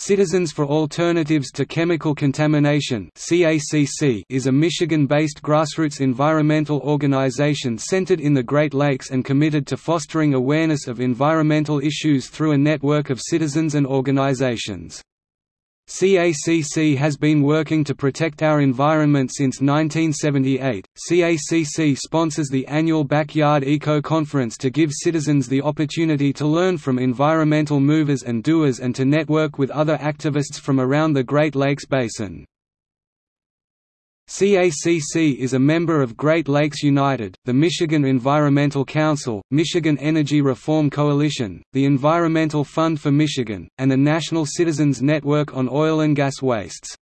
Citizens for Alternatives to Chemical Contamination is a Michigan-based grassroots environmental organization centered in the Great Lakes and committed to fostering awareness of environmental issues through a network of citizens and organizations. CACC has been working to protect our environment since 1978. CACC sponsors the annual Backyard Eco Conference to give citizens the opportunity to learn from environmental movers and doers and to network with other activists from around the Great Lakes Basin. CACC is a member of Great Lakes United, the Michigan Environmental Council, Michigan Energy Reform Coalition, the Environmental Fund for Michigan, and the National Citizens Network on Oil and Gas Wastes.